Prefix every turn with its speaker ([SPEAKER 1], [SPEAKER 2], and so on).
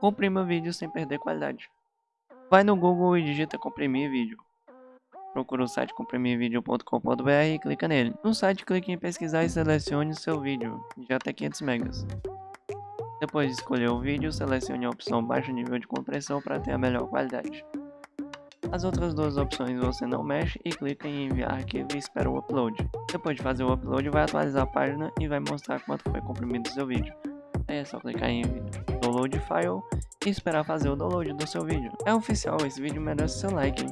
[SPEAKER 1] Comprima vídeo sem perder qualidade. Vai no Google e digita comprimir vídeo. Procura o site comprimirvideo.com.br e clica nele. No site clique em pesquisar e selecione seu vídeo de até 500 megas. Depois de escolher o vídeo, selecione a opção baixo nível de compressão para ter a melhor qualidade. As outras duas opções você não mexe e clica em enviar arquivo e espera o upload. Depois de fazer o upload, vai atualizar a página e vai mostrar quanto foi comprimido seu vídeo. Aí é só clicar em download file e esperar fazer o download do seu vídeo. É oficial, esse vídeo merece seu like.